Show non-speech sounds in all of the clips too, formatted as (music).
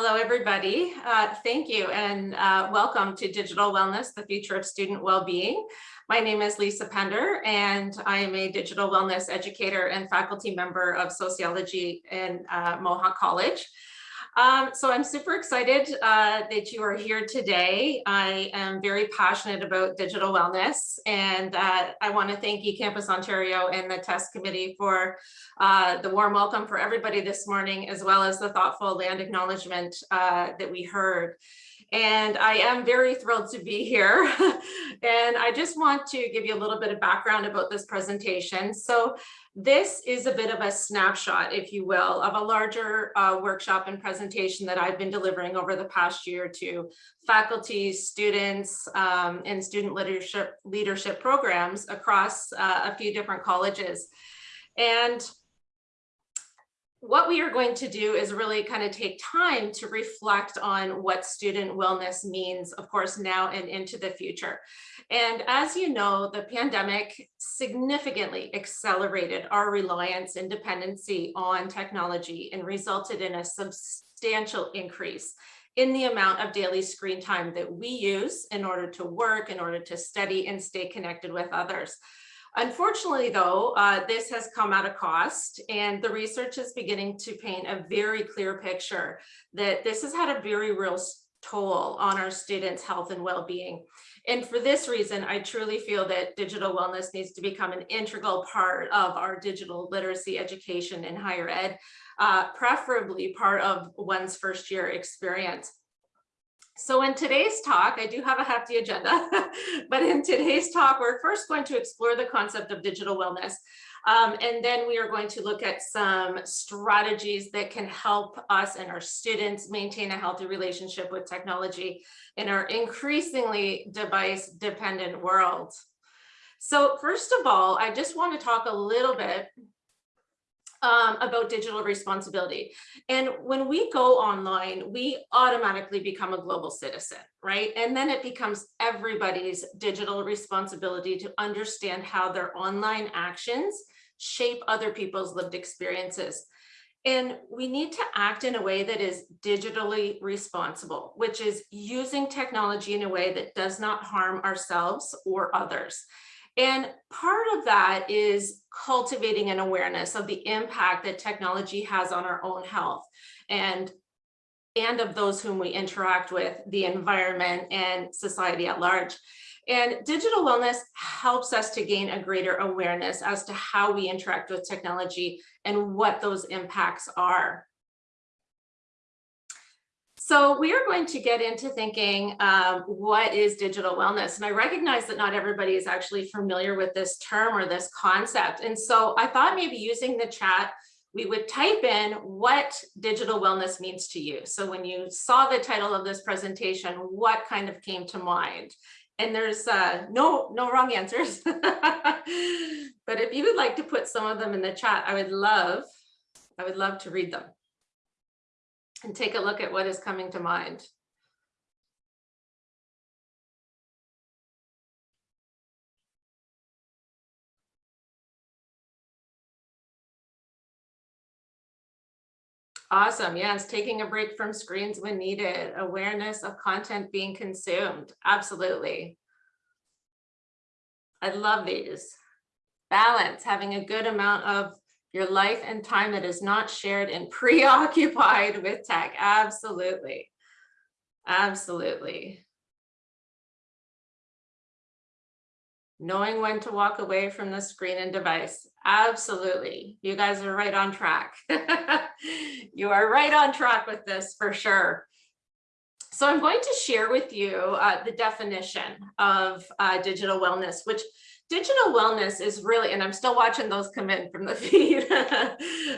Hello, everybody. Uh, thank you and uh, welcome to Digital Wellness, the future of student well-being. My name is Lisa Pender and I am a digital wellness educator and faculty member of sociology in uh, Mohawk College. Um, so I'm super excited uh, that you are here today. I am very passionate about digital wellness and uh, I want to thank eCampus Ontario and the TESS committee for uh, the warm welcome for everybody this morning, as well as the thoughtful land acknowledgement uh, that we heard. And I am very thrilled to be here. (laughs) and I just want to give you a little bit of background about this presentation. So this is a bit of a snapshot, if you will, of a larger uh, workshop and presentation that I've been delivering over the past year to faculty, students, um, and student leadership leadership programs across uh, a few different colleges. And what we are going to do is really kind of take time to reflect on what student wellness means, of course, now and into the future. And as you know, the pandemic significantly accelerated our reliance and dependency on technology and resulted in a substantial increase in the amount of daily screen time that we use in order to work, in order to study and stay connected with others. Unfortunately, though, uh, this has come at a cost and the research is beginning to paint a very clear picture that this has had a very real toll on our students' health and well-being. And for this reason, I truly feel that digital wellness needs to become an integral part of our digital literacy education in higher ed, uh, preferably part of one's first year experience. So in today's talk, I do have a hefty agenda, (laughs) but in today's talk, we're first going to explore the concept of digital wellness. Um, and then we are going to look at some strategies that can help us and our students maintain a healthy relationship with technology in our increasingly device dependent world. So first of all, I just want to talk a little bit um, about digital responsibility. And when we go online, we automatically become a global citizen, right? And then it becomes everybody's digital responsibility to understand how their online actions shape other people's lived experiences. And we need to act in a way that is digitally responsible, which is using technology in a way that does not harm ourselves or others. And part of that is cultivating an awareness of the impact that technology has on our own health and and of those whom we interact with, the environment and society at large. And digital wellness helps us to gain a greater awareness as to how we interact with technology and what those impacts are. So we are going to get into thinking um, what is digital wellness? And I recognize that not everybody is actually familiar with this term or this concept. And so I thought maybe using the chat, we would type in what digital wellness means to you. So when you saw the title of this presentation, what kind of came to mind? And there's uh, no, no wrong answers. (laughs) but if you would like to put some of them in the chat, I would love, I would love to read them and take a look at what is coming to mind. Awesome. Yes, taking a break from screens when needed. Awareness of content being consumed. Absolutely. I love these. Balance, having a good amount of your life and time that is not shared and (laughs) preoccupied with tech. Absolutely. Absolutely. Knowing when to walk away from the screen and device. Absolutely. You guys are right on track. (laughs) you are right on track with this for sure. So I'm going to share with you uh, the definition of uh, digital wellness, which digital wellness is really, and I'm still watching those come in from the (laughs) feed.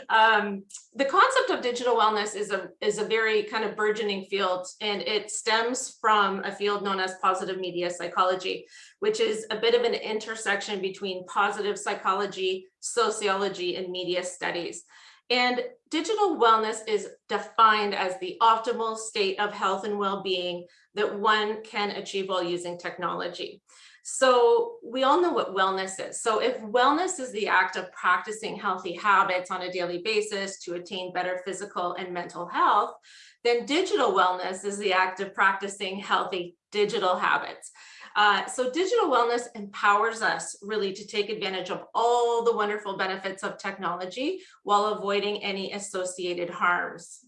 um, the concept of digital wellness is a, is a very kind of burgeoning field, and it stems from a field known as positive media psychology, which is a bit of an intersection between positive psychology, sociology, and media studies. And digital wellness is defined as the optimal state of health and well-being that one can achieve while using technology. So we all know what wellness is. So if wellness is the act of practicing healthy habits on a daily basis to attain better physical and mental health, then digital wellness is the act of practicing healthy digital habits. Uh, so digital wellness empowers us really to take advantage of all the wonderful benefits of technology while avoiding any associated harms.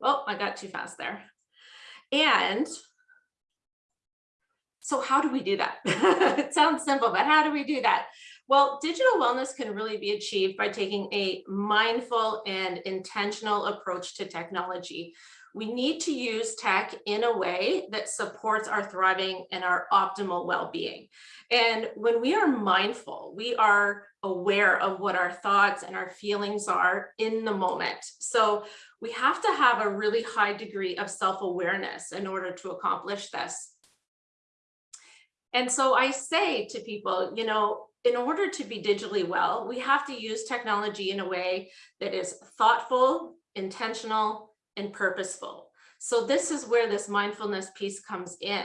Well, I got too fast there. And so how do we do that? (laughs) it sounds simple, but how do we do that? Well, digital wellness can really be achieved by taking a mindful and intentional approach to technology. We need to use tech in a way that supports our thriving and our optimal well-being. And when we are mindful, we are aware of what our thoughts and our feelings are in the moment. So we have to have a really high degree of self-awareness in order to accomplish this. And so I say to people, you know, in order to be digitally well, we have to use technology in a way that is thoughtful, intentional, and purposeful. So this is where this mindfulness piece comes in.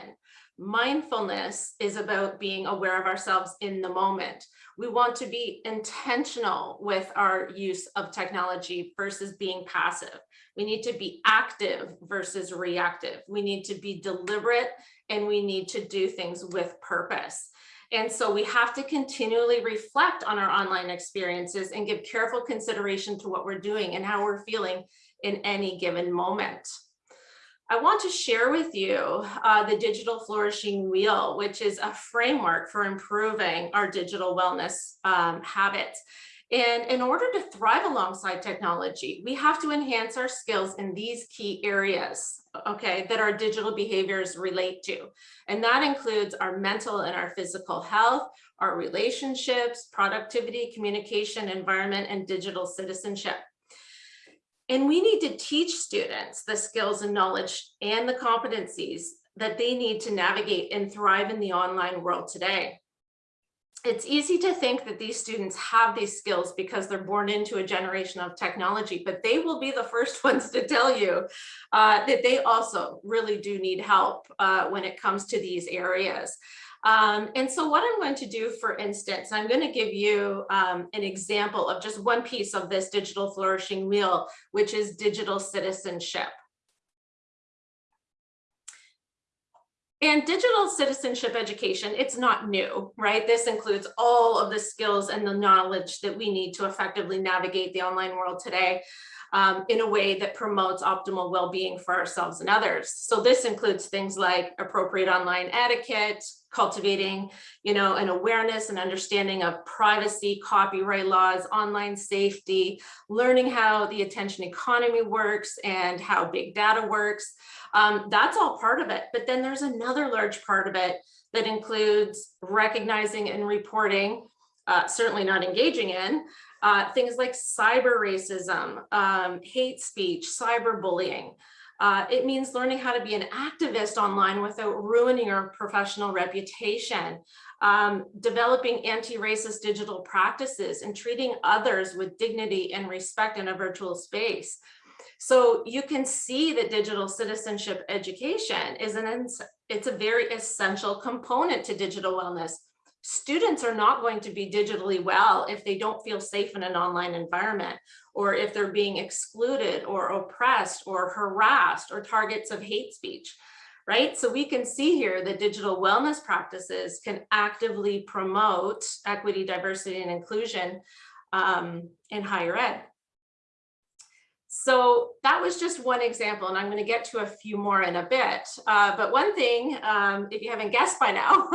Mindfulness is about being aware of ourselves in the moment. We want to be intentional with our use of technology versus being passive. We need to be active versus reactive. We need to be deliberate and we need to do things with purpose. And so we have to continually reflect on our online experiences and give careful consideration to what we're doing and how we're feeling in any given moment. I want to share with you uh, the Digital Flourishing Wheel, which is a framework for improving our digital wellness um, habits. And in order to thrive alongside technology, we have to enhance our skills in these key areas, okay, that our digital behaviors relate to. And that includes our mental and our physical health, our relationships, productivity, communication, environment, and digital citizenship. And we need to teach students the skills and knowledge and the competencies that they need to navigate and thrive in the online world today it's easy to think that these students have these skills because they're born into a generation of technology, but they will be the first (laughs) ones to tell you uh, that they also really do need help uh, when it comes to these areas. Um, and so what I'm going to do, for instance, I'm going to give you um, an example of just one piece of this digital flourishing wheel, which is digital citizenship. And digital citizenship education, it's not new, right? This includes all of the skills and the knowledge that we need to effectively navigate the online world today um, in a way that promotes optimal well-being for ourselves and others. So this includes things like appropriate online etiquette, cultivating, you know, an awareness and understanding of privacy, copyright laws, online safety, learning how the attention economy works and how big data works. Um, that's all part of it. But then there's another large part of it that includes recognizing and reporting, uh, certainly not engaging in, uh, things like cyber racism, um, hate speech, cyberbullying. Uh, it means learning how to be an activist online without ruining your professional reputation, um, developing anti-racist digital practices and treating others with dignity and respect in a virtual space. So you can see that digital citizenship education is an, it's a very essential component to digital wellness students are not going to be digitally well if they don't feel safe in an online environment or if they're being excluded or oppressed or harassed or targets of hate speech right? So we can see here that digital wellness practices can actively promote equity, diversity, and inclusion um, in higher ed. So that was just one example, and I'm going to get to a few more in a bit. Uh, but one thing, um, if you haven't guessed by now,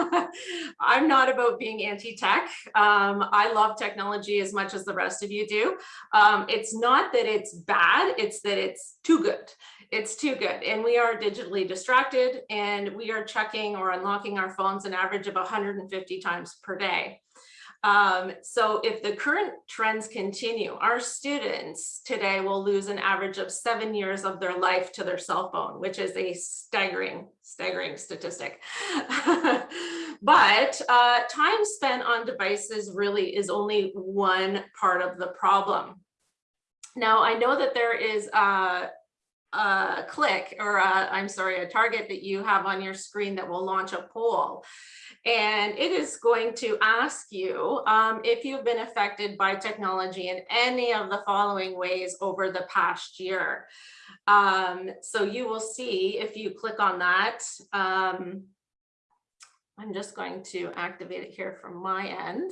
(laughs) I'm not about being anti-tech. Um, I love technology as much as the rest of you do. Um, it's not that it's bad, it's that it's too good. It's too good. And we are digitally distracted and we are checking or unlocking our phones an average of 150 times per day. Um, so if the current trends continue, our students today will lose an average of seven years of their life to their cell phone, which is a staggering, staggering statistic. (laughs) but uh, time spent on devices really is only one part of the problem. Now, I know that there is uh, a click or I'm sorry, a target that you have on your screen that will launch a poll. And it is going to ask you um, if you've been affected by technology in any of the following ways over the past year. Um, so you will see if you click on that, um, I'm just going to activate it here from my end.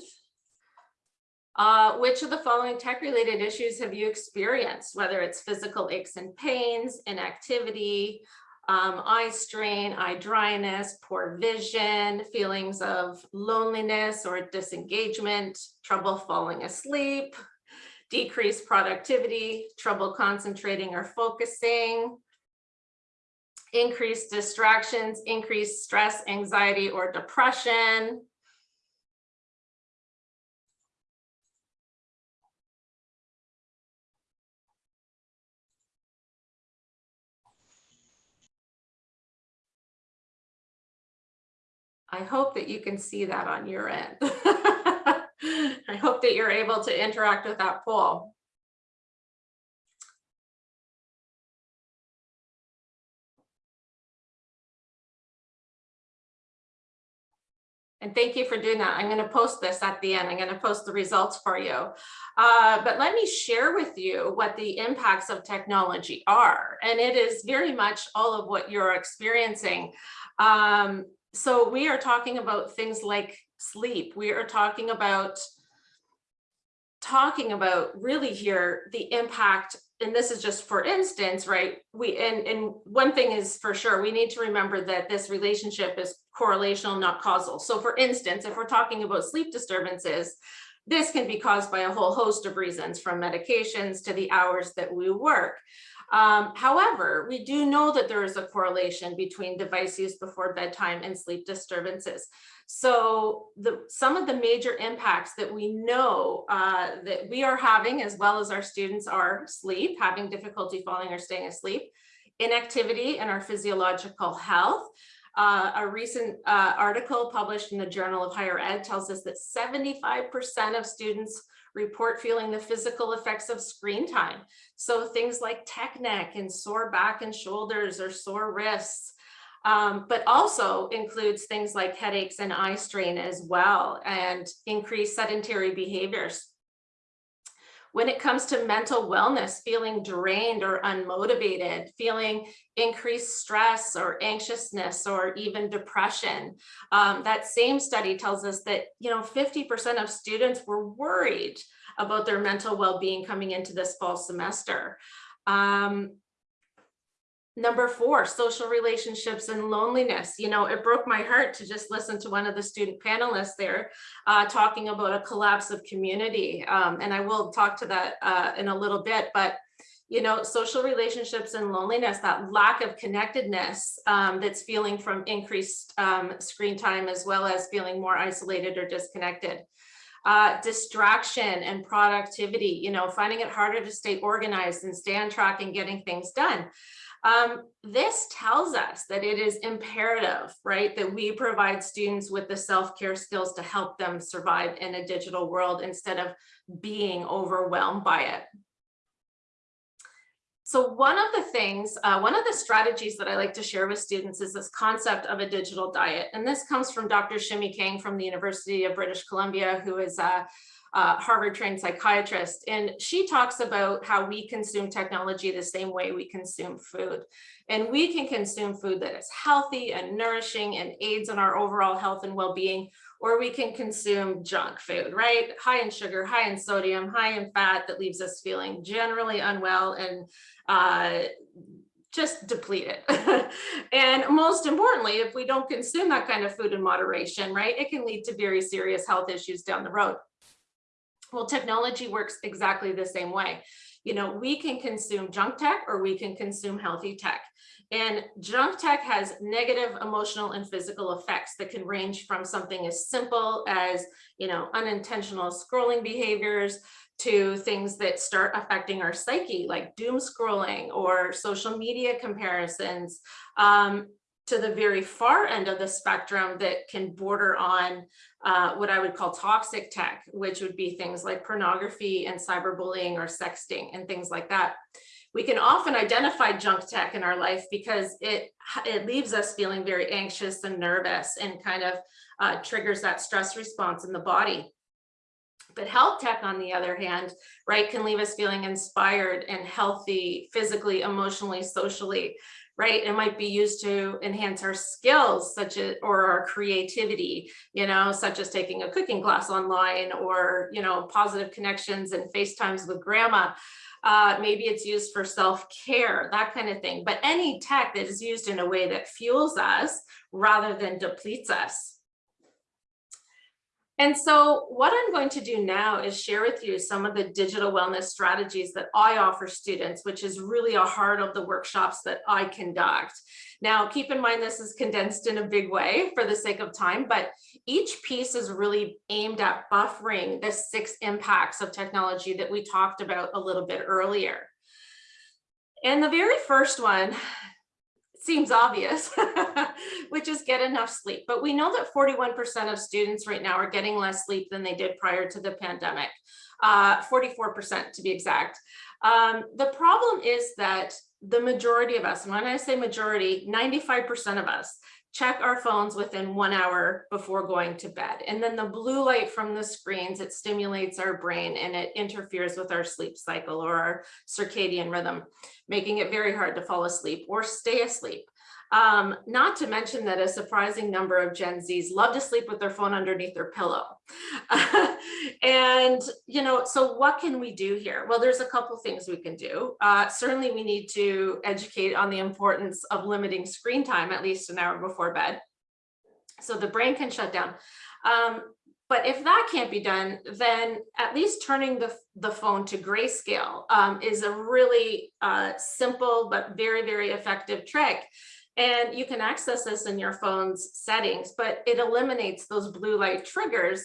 Uh, which of the following tech related issues have you experienced, whether it's physical aches and pains, inactivity, um, eye strain, eye dryness, poor vision, feelings of loneliness or disengagement, trouble falling asleep, decreased productivity, trouble concentrating or focusing, increased distractions, increased stress, anxiety, or depression, I hope that you can see that on your end. (laughs) I hope that you're able to interact with that poll. And thank you for doing that. I'm going to post this at the end. I'm going to post the results for you. Uh, but let me share with you what the impacts of technology are. And it is very much all of what you're experiencing. Um, so we are talking about things like sleep. We are talking about talking about really here the impact and this is just for instance right? We and and one thing is for sure we need to remember that this relationship is correlational not causal. So for instance if we're talking about sleep disturbances this can be caused by a whole host of reasons from medications to the hours that we work um, however, we do know that there is a correlation between device use before bedtime and sleep disturbances. So the, some of the major impacts that we know uh, that we are having, as well as our students are sleep, having difficulty falling or staying asleep, inactivity and our physiological health. Uh, a recent uh, article published in the Journal of Higher Ed tells us that 75% of students report feeling the physical effects of screen time. So things like tech neck and sore back and shoulders or sore wrists, um, but also includes things like headaches and eye strain as well and increased sedentary behaviors. When it comes to mental wellness, feeling drained or unmotivated, feeling increased stress or anxiousness or even depression. Um, that same study tells us that, you know, 50% of students were worried about their mental well-being coming into this fall semester. Um, Number four, social relationships and loneliness. You know, it broke my heart to just listen to one of the student panelists there uh, talking about a collapse of community. Um, and I will talk to that uh, in a little bit, but you know, social relationships and loneliness, that lack of connectedness um, that's feeling from increased um, screen time, as well as feeling more isolated or disconnected. Uh, distraction and productivity, you know, finding it harder to stay organized and stay on track and getting things done. Um, this tells us that it is imperative, right, that we provide students with the self-care skills to help them survive in a digital world instead of being overwhelmed by it. So one of the things, uh, one of the strategies that I like to share with students is this concept of a digital diet. And this comes from Dr. Shimi Kang from the University of British Columbia, who is a, uh, Harvard trained psychiatrist. And she talks about how we consume technology the same way we consume food. And we can consume food that is healthy and nourishing and aids in our overall health and well-being, or we can consume junk food, right? High in sugar, high in sodium, high in fat that leaves us feeling generally unwell and uh, just depleted. (laughs) and most importantly, if we don't consume that kind of food in moderation, right, it can lead to very serious health issues down the road. Well, technology works exactly the same way. You know, we can consume junk tech or we can consume healthy tech. And junk tech has negative emotional and physical effects that can range from something as simple as, you know, unintentional scrolling behaviors to things that start affecting our psyche, like doom scrolling or social media comparisons, um, to the very far end of the spectrum that can border on uh, what I would call toxic tech, which would be things like pornography and cyberbullying or sexting and things like that. We can often identify junk tech in our life because it, it leaves us feeling very anxious and nervous and kind of uh, triggers that stress response in the body. But health tech, on the other hand, right, can leave us feeling inspired and healthy physically, emotionally, socially, right? It might be used to enhance our skills, such as, or our creativity, you know, such as taking a cooking class online or, you know, positive connections and FaceTimes with grandma. Uh, maybe it's used for self-care, that kind of thing. But any tech that is used in a way that fuels us rather than depletes us. And so what I'm going to do now is share with you some of the digital wellness strategies that I offer students, which is really a heart of the workshops that I conduct. Now, keep in mind, this is condensed in a big way for the sake of time, but each piece is really aimed at buffering the six impacts of technology that we talked about a little bit earlier. And the very first one seems obvious, (laughs) which is get enough sleep. But we know that 41% of students right now are getting less sleep than they did prior to the pandemic, 44% uh, to be exact. Um, the problem is that the majority of us, and when I say majority, 95% of us check our phones within one hour before going to bed. And then the blue light from the screens, it stimulates our brain and it interferes with our sleep cycle or our circadian rhythm, making it very hard to fall asleep or stay asleep. Um, not to mention that a surprising number of Gen Zs love to sleep with their phone underneath their pillow. (laughs) and, you know, so what can we do here? Well, there's a couple things we can do. Uh, certainly we need to educate on the importance of limiting screen time, at least an hour before bed. So the brain can shut down. Um, but if that can't be done, then at least turning the, the phone to grayscale um, is a really uh, simple but very, very effective trick. And you can access this in your phone's settings, but it eliminates those blue light triggers.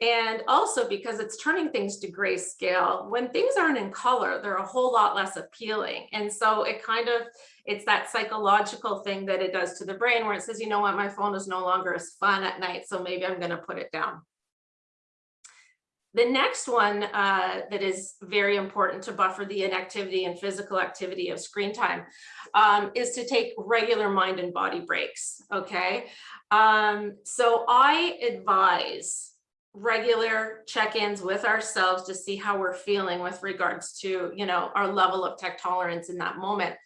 And also because it's turning things to grayscale, when things aren't in color, they're a whole lot less appealing. And so it kind of, it's that psychological thing that it does to the brain where it says, you know what, my phone is no longer as fun at night, so maybe I'm gonna put it down. The next one uh, that is very important to buffer the inactivity and physical activity of screen time um, is to take regular mind and body breaks, okay? Um, so I advise regular check-ins with ourselves to see how we're feeling with regards to, you know, our level of tech tolerance in that moment.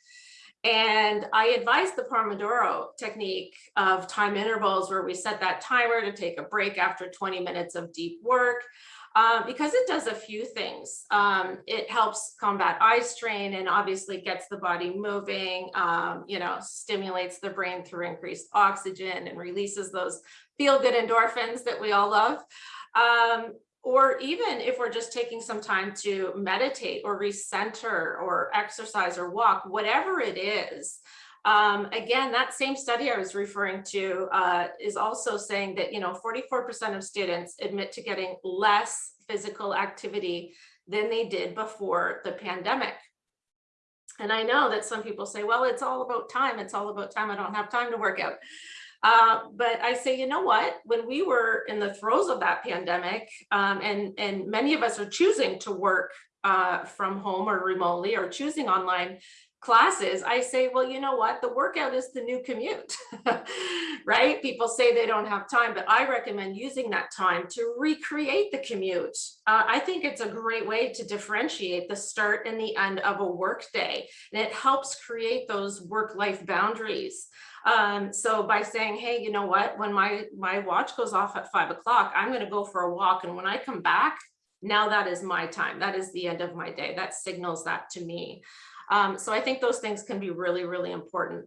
And I advise the Pomodoro technique of time intervals where we set that timer to take a break after 20 minutes of deep work uh, because it does a few things. Um, it helps combat eye strain and obviously gets the body moving, um, you know, stimulates the brain through increased oxygen and releases those feel good endorphins that we all love. Um, or even if we're just taking some time to meditate or recenter or exercise or walk, whatever it is, um, again, that same study I was referring to uh, is also saying that, you know, 44% of students admit to getting less physical activity than they did before the pandemic. And I know that some people say, well, it's all about time. It's all about time. I don't have time to work out. Uh, but I say, you know what, when we were in the throes of that pandemic, um, and, and many of us are choosing to work uh, from home or remotely or choosing online, classes, I say, well, you know what, the workout is the new commute, (laughs) right? People say they don't have time, but I recommend using that time to recreate the commute. Uh, I think it's a great way to differentiate the start and the end of a work day. And it helps create those work-life boundaries. Um, so by saying, hey, you know what, when my, my watch goes off at five o'clock, I'm gonna go for a walk. And when I come back, now that is my time. That is the end of my day. That signals that to me. Um, so I think those things can be really, really important.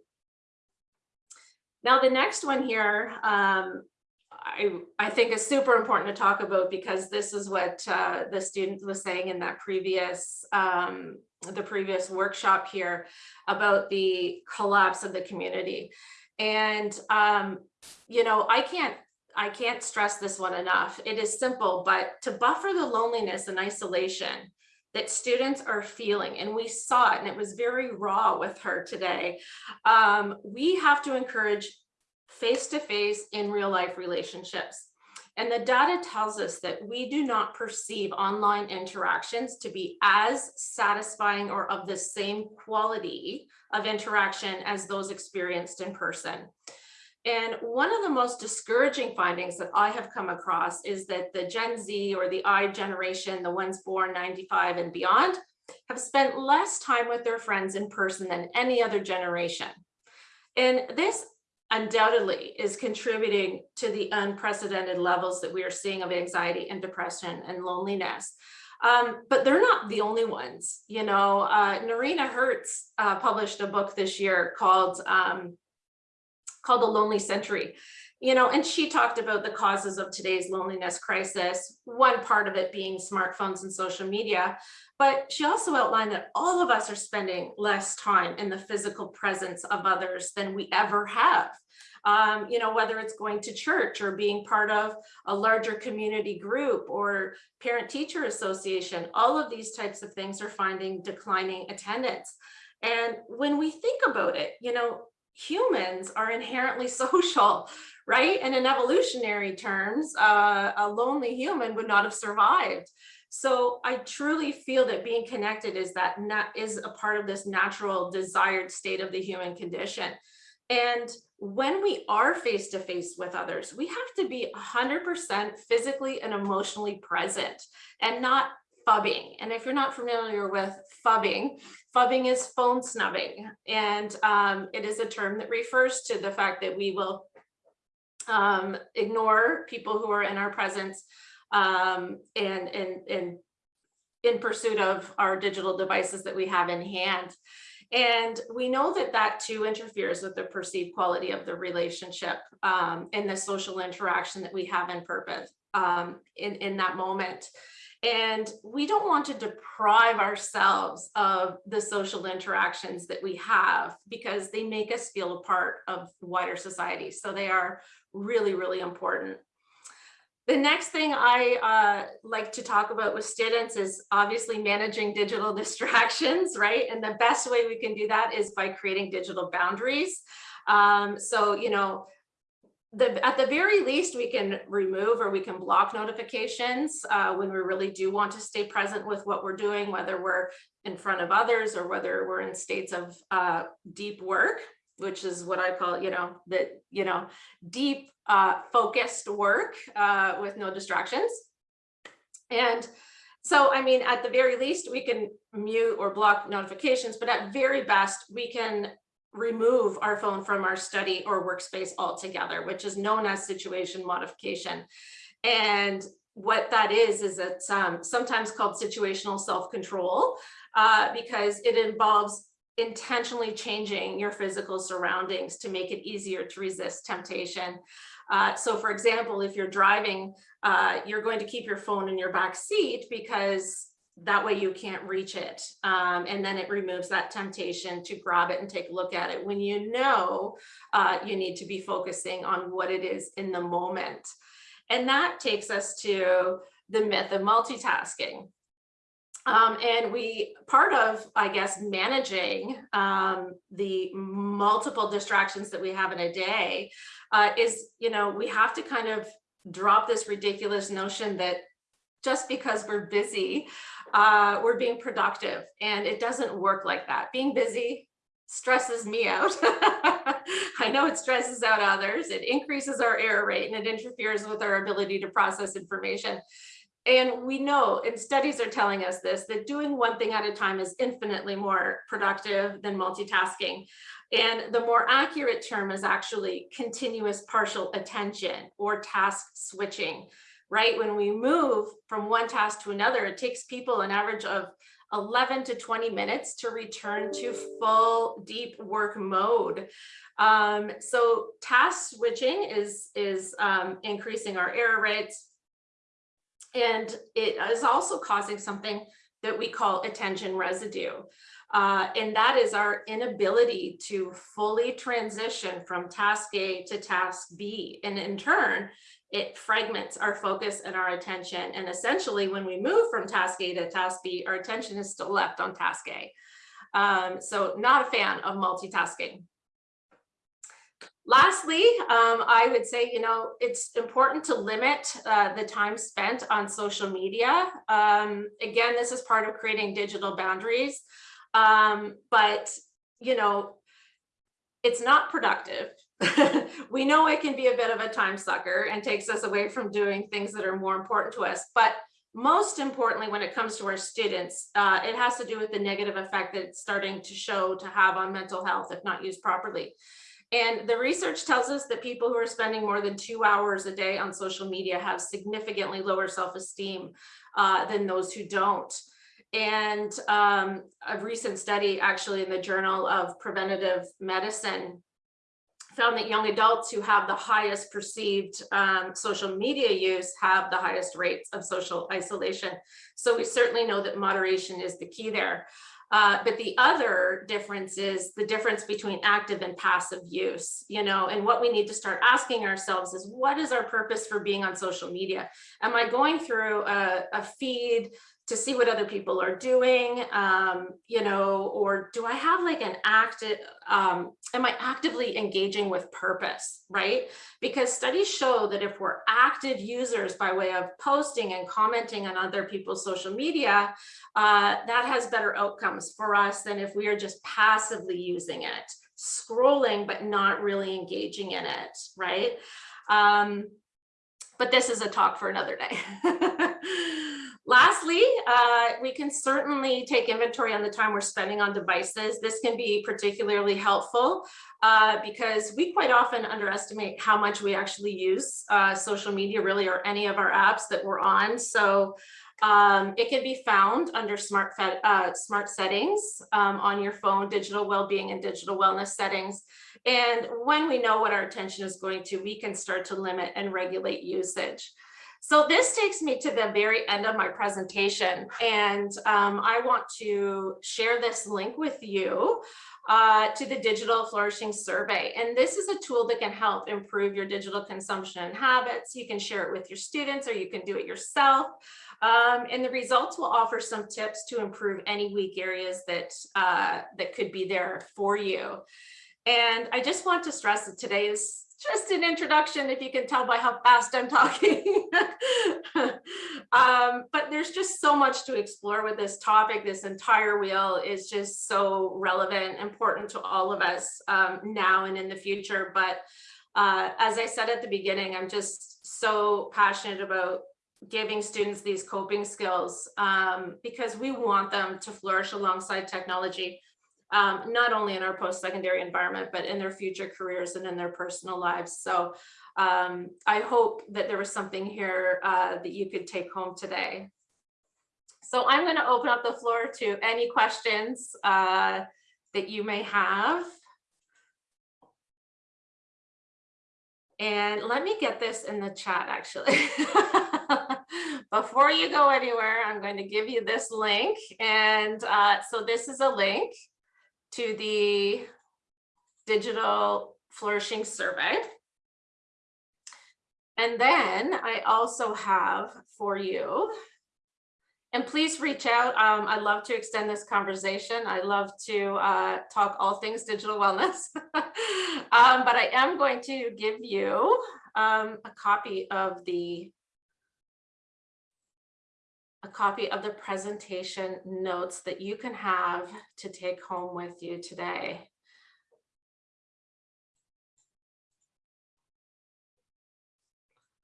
Now, the next one here, um, I, I think is super important to talk about because this is what uh, the student was saying in that previous um, the previous workshop here about the collapse of the community. And, um, you know, I can't I can't stress this one enough. It is simple, but to buffer the loneliness and isolation, that students are feeling and we saw it and it was very raw with her today um, we have to encourage face-to-face -face in real life relationships And the data tells us that we do not perceive online interactions to be as satisfying or of the same quality of interaction as those experienced in person. And one of the most discouraging findings that I have come across is that the Gen Z or the I generation, the ones born 95 and beyond, have spent less time with their friends in person than any other generation. And this undoubtedly is contributing to the unprecedented levels that we are seeing of anxiety and depression and loneliness. Um, but they're not the only ones. You know, uh, Noreena Hertz uh, published a book this year called um, called The Lonely Century. You know, and she talked about the causes of today's loneliness crisis, one part of it being smartphones and social media, but she also outlined that all of us are spending less time in the physical presence of others than we ever have. Um, you know, whether it's going to church or being part of a larger community group or parent teacher association, all of these types of things are finding declining attendance. And when we think about it, you know, humans are inherently (laughs) social, right? And in evolutionary terms, uh, a lonely human would not have survived. So I truly feel that being connected is that is a part of this natural desired state of the human condition. And when we are face to face with others, we have to be 100% physically and emotionally present and not phubbing. And if you're not familiar with phubbing, phubbing is phone snubbing. And um, it is a term that refers to the fact that we will um, ignore people who are in our presence um, and, and, and in pursuit of our digital devices that we have in hand. And we know that that too interferes with the perceived quality of the relationship um, and the social interaction that we have in purpose um, in, in that moment. And we don't want to deprive ourselves of the social interactions that we have because they make us feel a part of wider society. So they are really, really important. The next thing I uh, like to talk about with students is obviously managing digital (laughs) distractions, right? And the best way we can do that is by creating digital boundaries. Um, so, you know, the, at the very least, we can remove or we can block notifications uh, when we really do want to stay present with what we're doing, whether we're in front of others or whether we're in states of uh, deep work, which is what I call, you know, the, you know, deep uh, focused work uh, with no distractions. And so, I mean, at the very least, we can mute or block notifications, but at very best, we can remove our phone from our study or workspace altogether, which is known as situation modification. And what that is, is it's um, sometimes called situational self-control uh, because it involves intentionally changing your physical surroundings to make it easier to resist temptation. Uh, so for example, if you're driving, uh, you're going to keep your phone in your back seat because that way you can't reach it. Um, and then it removes that temptation to grab it and take a look at it when you know uh, you need to be focusing on what it is in the moment. And that takes us to the myth of multitasking. Um, and we, part of, I guess, managing um, the multiple distractions that we have in a day uh, is, you know, we have to kind of drop this ridiculous notion that just because we're busy, uh, we're being productive and it doesn't work like that. Being busy stresses me out. (laughs) I know it stresses out others. It increases our error rate and it interferes with our ability to process information. And we know, and studies are telling us this, that doing one thing at a time is infinitely more productive than multitasking. And the more accurate term is actually continuous partial attention or task switching right? When we move from one task to another, it takes people an average of 11 to 20 minutes to return to full deep work mode. Um, so task switching is, is um, increasing our error rates. And it is also causing something that we call attention residue. Uh, and that is our inability to fully transition from task A to task B. And in turn, it fragments our focus and our attention. And essentially when we move from task A to task B, our attention is still left on task A. Um, so not a fan of multitasking. Lastly, um, I would say, you know, it's important to limit uh, the time spent on social media. Um, again, this is part of creating digital boundaries, um, but, you know, it's not productive. (laughs) we know it can be a bit of a time sucker and takes us away from doing things that are more important to us. But most importantly, when it comes to our students, uh, it has to do with the negative effect that it's starting to show to have on mental health if not used properly. And the research tells us that people who are spending more than two hours a day on social media have significantly lower self-esteem uh, than those who don't. And um, a recent study actually in the Journal of Preventative Medicine found that young adults who have the highest perceived um, social media use have the highest rates of social isolation. So we certainly know that moderation is the key there. Uh, but the other difference is the difference between active and passive use, you know, and what we need to start asking ourselves is what is our purpose for being on social media? Am I going through a, a feed to see what other people are doing, um, you know, or do I have like an active, um, am I actively engaging with purpose, right? Because studies show that if we're active users by way of posting and commenting on other people's social media, uh, that has better outcomes for us than if we are just passively using it, scrolling, but not really engaging in it, right? Um, but this is a talk for another day. (laughs) Lastly, uh, we can certainly take inventory on the time we're spending on devices. This can be particularly helpful uh, because we quite often underestimate how much we actually use uh, social media really or any of our apps that we're on. So um, it can be found under smart, uh, smart settings um, on your phone, digital well-being and digital wellness settings. And when we know what our attention is going to, we can start to limit and regulate usage. So this takes me to the very end of my presentation, and um, I want to share this link with you uh, to the Digital Flourishing Survey. And this is a tool that can help improve your digital consumption habits. You can share it with your students or you can do it yourself. Um, and the results will offer some tips to improve any weak areas that, uh, that could be there for you. And I just want to stress that today is just an introduction, if you can tell by how fast I'm talking. (laughs) um, but there's just so much to explore with this topic. This entire wheel is just so relevant, important to all of us um, now and in the future. But uh, as I said at the beginning, I'm just so passionate about giving students these coping skills um, because we want them to flourish alongside technology um, not only in our post-secondary environment, but in their future careers and in their personal lives. So um, I hope that there was something here uh, that you could take home today. So I'm going to open up the floor to any questions uh, that you may have. And let me get this in the chat actually. (laughs) Before you go anywhere, I'm going to give you this link. And uh, so this is a link to the digital flourishing survey. And then I also have for you, and please reach out. Um, I'd love to extend this conversation. I love to uh, talk all things digital wellness. (laughs) um, but I am going to give you um, a copy of the a copy of the presentation notes that you can have to take home with you today.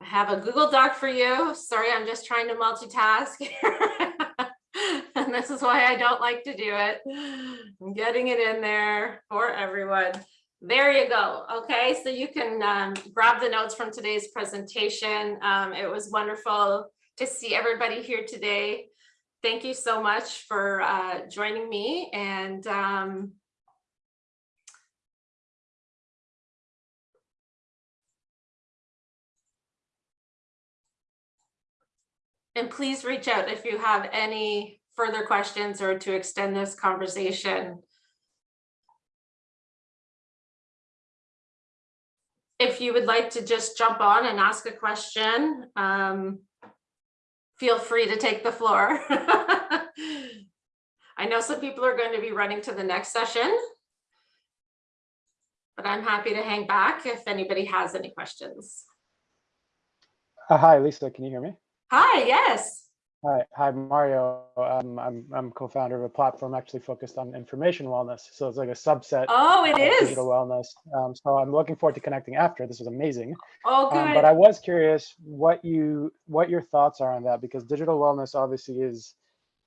I have a Google Doc for you. Sorry, I'm just trying to multitask (laughs) and this is why I don't like to do it. I'm getting it in there for everyone. There you go. Okay, so you can um, grab the notes from today's presentation. Um, it was wonderful to see everybody here today. Thank you so much for uh, joining me and um, and please reach out if you have any further questions or to extend this conversation. If you would like to just jump on and ask a question, um, feel free to take the floor. (laughs) I know some people are going to be running to the next session. but I'm happy to hang back if anybody has any questions. Uh, hi, Lisa. Can you hear me? Hi, yes. Hi, hi, Mario. Um, I'm I'm co-founder of a platform actually focused on information wellness. So it's like a subset Oh, it of is. digital wellness. Um, so I'm looking forward to connecting after. This was amazing. Oh, Um, but I was curious what you what your thoughts are on that because digital wellness obviously is,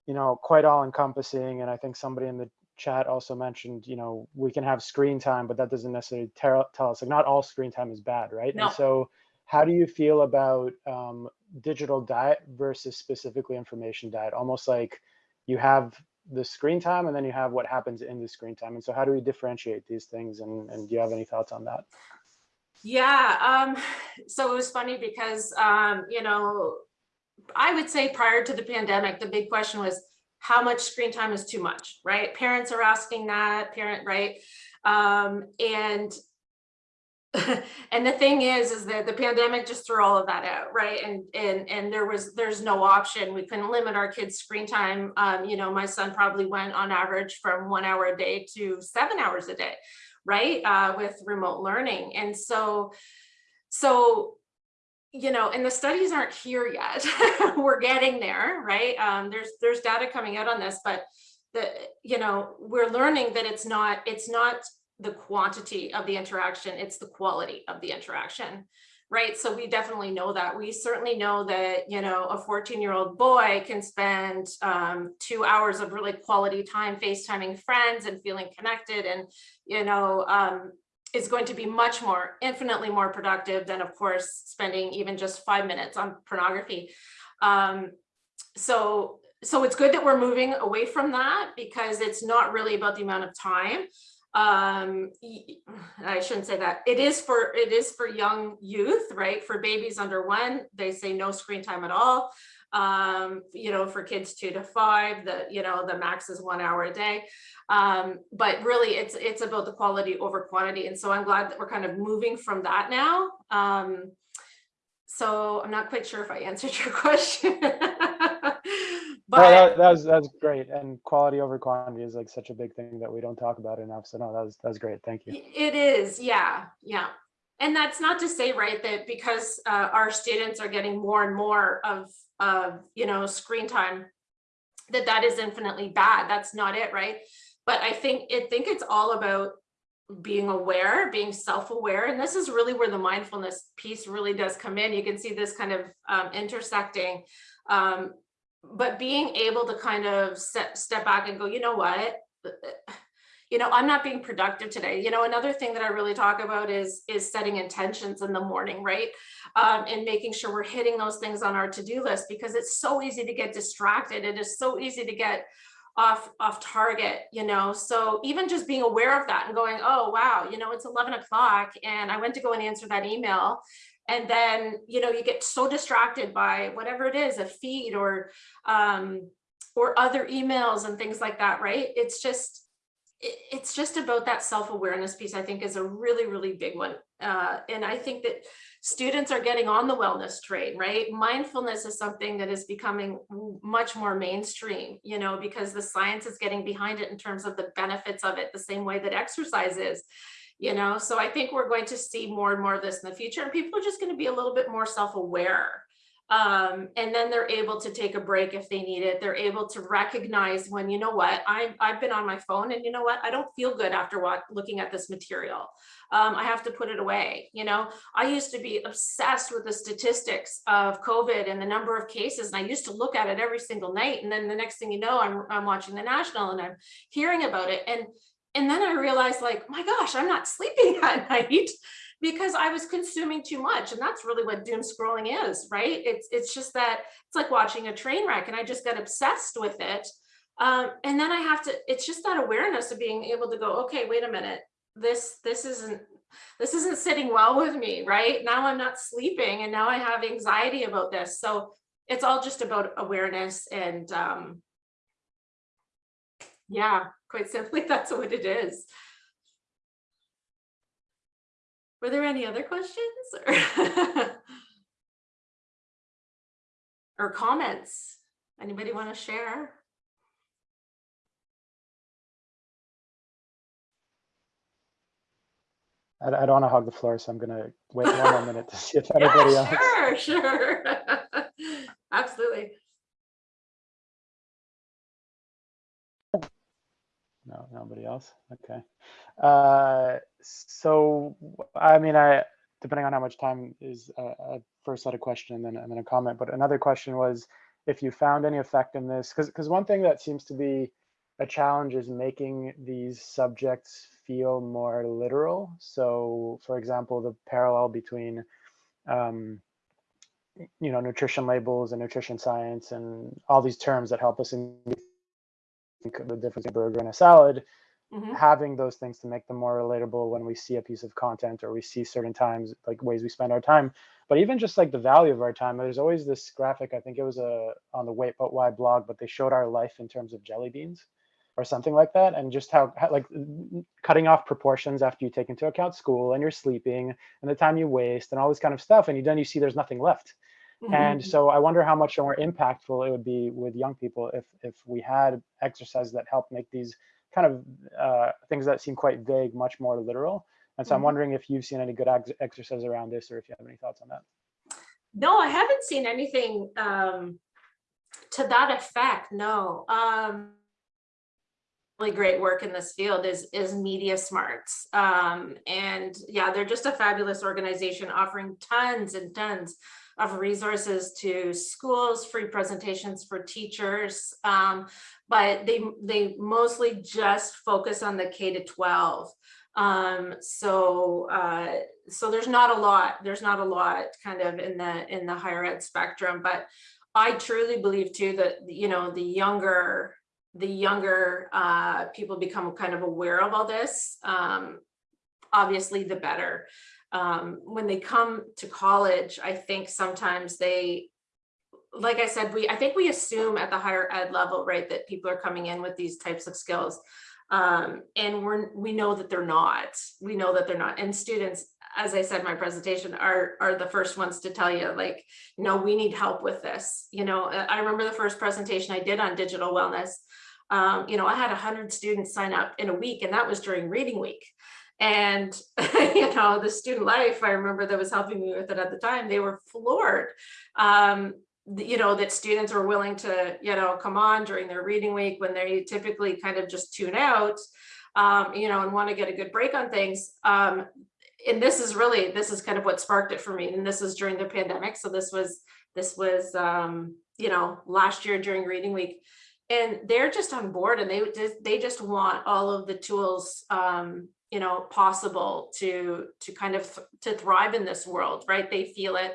you know, quite all encompassing. And I think somebody in the chat also mentioned, you know, we can have screen time, but that doesn't necessarily tell, tell us like not all screen time is bad, right? No. And so how do you feel about um, digital diet versus specifically information diet? Almost like you have the screen time and then you have what happens in the screen time. And so how do we differentiate these things? And, and do you have any thoughts on that? Yeah, um, so it was funny because, um, you know, I would say prior to the pandemic, the big question was how much screen time is too much, right? Parents are asking that, parent, right? Um, and (laughs) and the thing is, is that the pandemic just threw all of that out, right? And and and there was there's no option. We couldn't limit our kids' screen time. Um, you know, my son probably went on average from one hour a day to seven hours a day, right? Uh, with remote learning, and so so you know, and the studies aren't here yet. (laughs) We're getting there, right? Um, there's there's data coming out on this, but the you know we're learning that it's not it's not the quantity of the interaction, it's the quality of the interaction, right? So we definitely know that. We certainly know that, you know, a 14 year old boy can spend um, two hours of really quality time FaceTiming friends and feeling connected and, you know, um, is going to be much more, infinitely more productive than of course, spending even just five minutes on pornography. Um, so, so it's good that we're moving away from that because it's not really about the amount of time um i shouldn't say that. It is for it is for young youth right? For babies under one they say no screen time at all. Um you know for kids two to five the you know the max is one hour a day. Um but really it's it's about the quality over quantity. And so i'm glad that we're kind of moving from that now. Um so i'm not quite sure if i (laughs) answered your question But but that, that was that's great, and quality over quantity is like such a big thing that we don't talk about enough. So no, that was that's great. Thank you. It is, yeah, yeah. And that's not to say, right, that because uh, our students are getting more and more of, of, you know, screen time, that that is infinitely bad. That's not it, right? But I think, I think it's all about being aware, being self-aware. And this is really where the mindfulness piece really does come in. You can see this kind of um, intersecting. Um, but being able to kind of set, step back and go, you know what? you know, I'm not being productive today. You know, another thing that I really talk about is is setting intentions in the morning, right? Um, and making sure we're hitting those things on our to-do list because it's so easy to get distracted. It is so easy to get off off target, you know. So even just being aware of that and going, oh wow, you know, it's 11 o'clock and I went to go and answer that email and then you know you get so distracted by whatever it is a feed or um or other emails and things like that right? It's just it, it's just about that self-awareness piece i think is a really really big one. Uh and i think that students are getting on the wellness train right? Mindfulness is something that is becoming much more mainstream you know because the science is getting behind it in terms of the benefits of it the same way that exercise is you know so i think we're going to see more and more of this in the future and people are just going to be a little bit more self-aware. Um, and then they're able to take a break if they need it they're able to recognize when you know what? I've, I've been on my phone and you know what? I don't feel good after what looking at this material. Um, i have to put it away you know? I used to be obsessed with the statistics of covid and the number of cases and i used to look at it every single night and then the next thing you know i'm, I'm watching the national and i'm hearing about it and and then I realized like, my gosh, I'm not sleeping (laughs) at night because I was consuming too much. And that's really what doom scrolling is, right? It's, it's just that it's like watching a train wreck and I just got obsessed with it. Um, and then I have to, it's just that awareness of being able to go, okay, wait a minute, this, this isn't, this isn't sitting well with me, right? Now I'm not sleeping and now I have anxiety about this. So it's all just about awareness and um, yeah, quite simply, (laughs) that's what it is. Were there any other questions or, (laughs) or comments? Anybody want to share? I, I don't want to hog the floor, so I'm gonna wait one more minute to see if (laughs) anybody else. Sure, sure. Absolutely. No, nobody else. Okay. Uh, so I mean, I depending on how much time is uh, a first set of question and then and then a comment. But another question was if you found any effect effectiveness, because because one thing that seems to be a challenge is making these subjects feel more literal. So, for example, the parallel between um, you know nutrition labels and nutrition science and all these terms that help us in the difference in a burger and a salad Mhm. having those things to make them more relatable when we see a piece of content or we see certain times like ways we spend our time but even just like the value of our time there's always this graphic i think it was a on the wait but why blog but they showed our life in terms of jelly beans or something like that and just how, how like cutting off proportions after you take into account school and you're sleeping and the time you waste and all this kind of stuff and you then you see there's nothing left. And so I wonder how much more impactful it would be with young people if if we had exercises that help make these kind of uh, things that seem quite vague much more literal. And so I'm Mhm. wondering if you've seen any good ex- exercise around this, or if you have any thoughts on that. No, I haven't seen anything um, to that effect. No. Um, really great work in this field is is Media Smarts, um, and yeah, they're just a fabulous organization offering tons and tons of resources to schools, free presentations for teachers, um, but they they mostly just focus on the K to 12. Um, so uh, so there's not a lot, there's not a lot kind of in the in the higher ed spectrum, but I truly believe too that, you know, the younger, the younger uh, people become kind of aware of all this, um, obviously the better. Um, when they come to college, I think sometimes they, like I said, we, I think we assume at the higher ed level, right, that people are coming in with these types of skills. Um, and we're, we know that they're not, we know that they're not. And students, as I said in my presentation, are, are the first ones to tell you like, no, we need help with this. You know, uh, I remember the first presentation I did on digital wellness. Um, you know, I had a hundred students sign up in a week and that was during reading week. And, (laughs) you know, the student life, I remember that was helping me with it at the time, they were floored. Um, you know, that students were willing to, you know, come on during their reading week when they typically kind of just tune out, um, you know, and want to get a good break on things. Um, and this is really, this is kind of what sparked it for me. And this was during the pandemic. So this was, this was, um, you know, last year during reading week. And they're just on board and they just, they just want all of the tools, um, you know, possible to, to kind of, th- to thrive in this world, right? They feel it.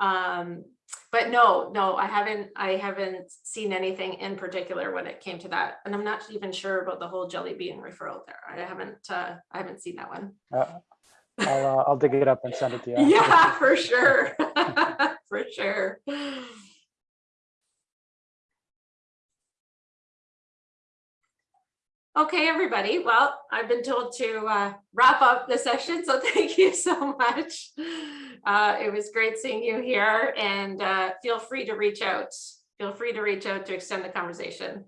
Um, but no, no, I haven't, I haven't seen anything in particular when it came to that. And I'm not even sure about the whole jelly bean referral there. I haven't, uh, I haven't seen that one. Uh, I'll uh, I'll dig it up and send it to you. (laughs) Yeah, for sure. (laughs) For sure. Okay, everybody. Well, I've been told to uh, wrap up the session, so (laughs) thank you so much. Uh, It was great seeing you here and uh, feel free to reach out. Feel free to reach out to extend the conversation.